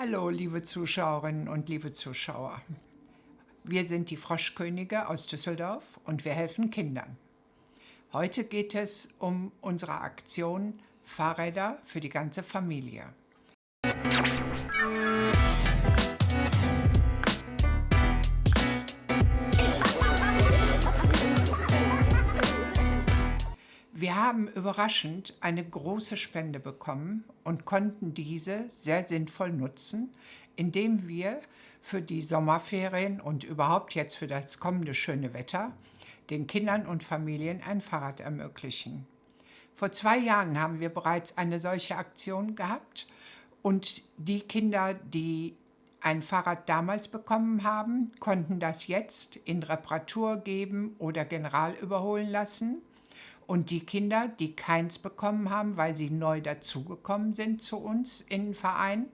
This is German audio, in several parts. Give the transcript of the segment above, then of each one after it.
Hallo, liebe Zuschauerinnen und liebe Zuschauer. Wir sind die Froschkönige aus Düsseldorf und wir helfen Kindern. Heute geht es um unsere Aktion Fahrräder für die ganze Familie. Haben überraschend eine große Spende bekommen und konnten diese sehr sinnvoll nutzen, indem wir für die Sommerferien und überhaupt jetzt für das kommende schöne Wetter den Kindern und Familien ein Fahrrad ermöglichen. Vor zwei Jahren haben wir bereits eine solche Aktion gehabt und die Kinder, die ein Fahrrad damals bekommen haben, konnten das jetzt in Reparatur geben oder general überholen lassen und die Kinder, die keins bekommen haben, weil sie neu dazugekommen sind zu uns in den Verein,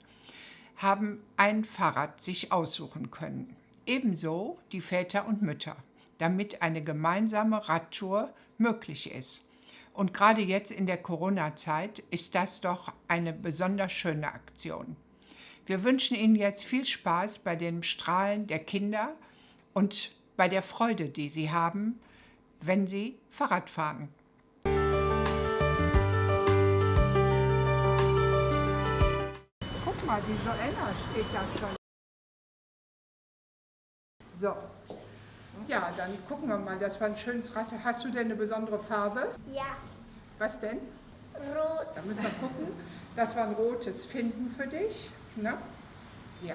haben ein Fahrrad sich aussuchen können. Ebenso die Väter und Mütter, damit eine gemeinsame Radtour möglich ist. Und gerade jetzt in der Corona-Zeit ist das doch eine besonders schöne Aktion. Wir wünschen Ihnen jetzt viel Spaß bei dem Strahlen der Kinder und bei der Freude, die sie haben, wenn sie Fahrrad fahren. Mal, die Joella steht da schon. So. Ja, dann gucken wir mal, das war ein schönes Rad. Hast du denn eine besondere Farbe? Ja. Was denn? Rot. Da müssen wir gucken. Das war ein rotes Finden für dich. Ne? Ja.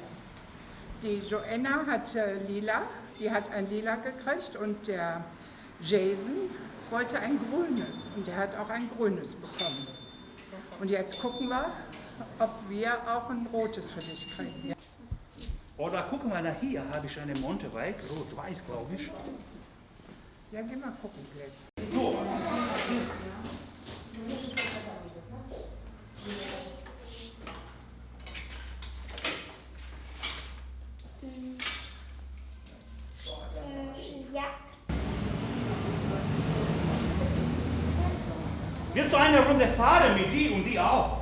Die Joanna hat äh, lila, die hat ein lila gekriegt und der Jason wollte ein grünes und der hat auch ein grünes bekommen. Und jetzt gucken wir, ob wir auch ein rotes für dich kriegen. Ja. Oder gucken wir nach hier, habe ich eine Mountainbike, rot-weiß glaube ich. Ja, geh mal gucken gleich. So. Ja. Willst du eine Runde fahren mit die und die auch?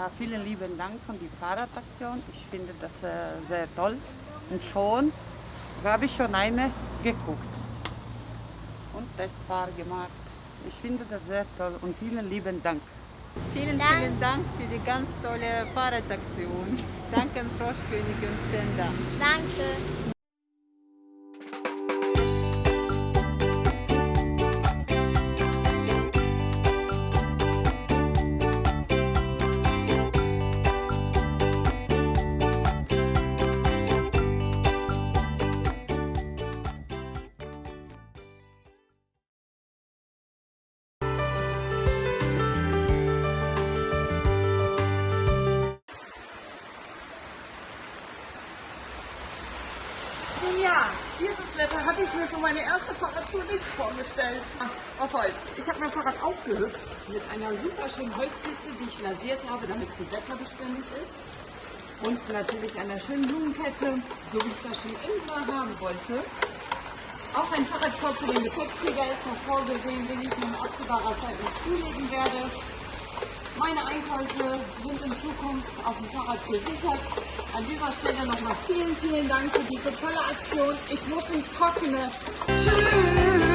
Ja, vielen lieben Dank von der Fahrradaktion. Ich finde das äh, sehr toll. Und schon habe ich schon eine geguckt und Testfahrt gemacht. Ich finde das sehr toll und vielen lieben Dank. Vielen, Dank. vielen Dank für die ganz tolle Fahrradaktion. Danke, Froschkönig und Spender. Danke. Hatte ich mir für meine erste Fahrradtour nicht vorgestellt. Was soll's? Ich habe mein Fahrrad aufgehübscht mit einer super schönen Holzkiste, die ich lasiert habe, damit sie wetterbeständig ist. Und natürlich einer schönen Blumenkette, so wie ich das schon immer haben wollte. Auch ein Fahrradkorb für den Gepäckträger ist noch vorgesehen, den ich in absehbarer Zeit noch zulegen werde. Meine Einkäufe sind in Zukunft auf dem Fahrrad gesichert. An dieser Stelle nochmal vielen, vielen Dank für diese tolle Aktion. Ich muss ins Trockene. Tschüss!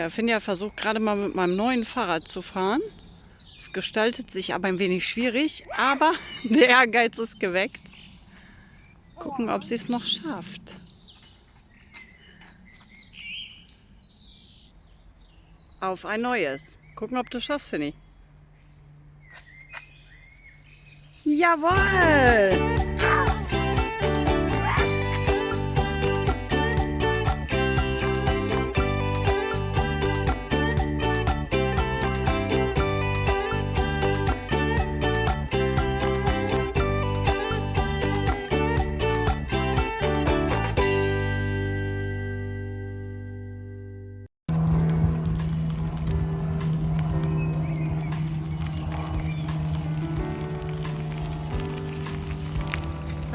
Ja, Finja versucht gerade mal mit meinem neuen Fahrrad zu fahren. Es gestaltet sich aber ein wenig schwierig, aber der Ehrgeiz ist geweckt. Gucken, ob sie es noch schafft. Auf ein neues. Gucken, ob du es schaffst, Finny. Jawohl!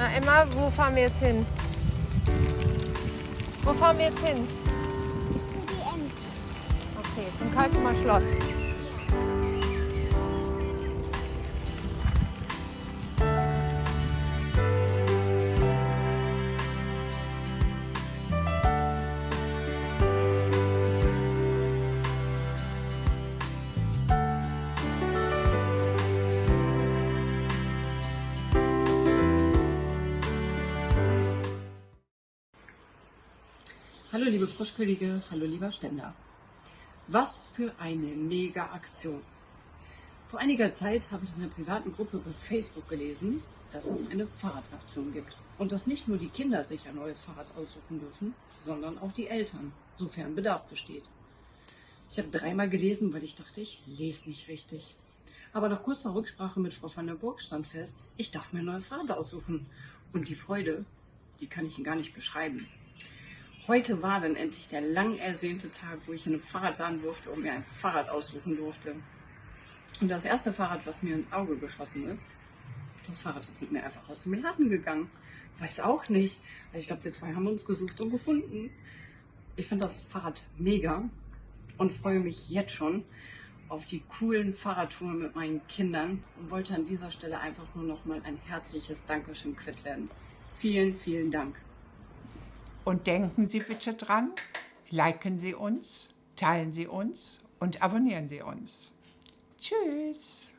Na Emma, wo fahren wir jetzt hin? Wo fahren wir jetzt hin? Okay, zum Kalkumer Schloss. Hallo liebe Frischkönige, hallo lieber Spender. Was für eine mega Aktion. Vor einiger Zeit habe ich in einer privaten Gruppe bei Facebook gelesen, dass es eine Fahrradaktion gibt und dass nicht nur die Kinder sich ein neues Fahrrad aussuchen dürfen, sondern auch die Eltern, sofern Bedarf besteht. Ich habe dreimal gelesen, weil ich dachte, ich lese nicht richtig. Aber nach kurzer Rücksprache mit Frau van der Burg stand fest, ich darf mir ein neues Fahrrad aussuchen. Und die Freude, die kann ich Ihnen gar nicht beschreiben. Heute war dann endlich der lang ersehnte Tag, wo ich in einem Fahrradladen durfte und mir ein Fahrrad aussuchen durfte. Und das erste Fahrrad, was mir ins Auge geschossen ist, das Fahrrad ist mit mir einfach aus dem Laden gegangen. Weiß auch nicht. Also ich glaube, wir zwei haben uns gesucht und gefunden. Ich finde das Fahrrad mega und freue mich jetzt schon auf die coolen Fahrradtouren mit meinen Kindern und wollte an dieser Stelle einfach nur noch mal ein herzliches Dankeschön quitt werden. Vielen, vielen Dank. Und denken Sie bitte dran, liken Sie uns, teilen Sie uns und abonnieren Sie uns. Tschüss.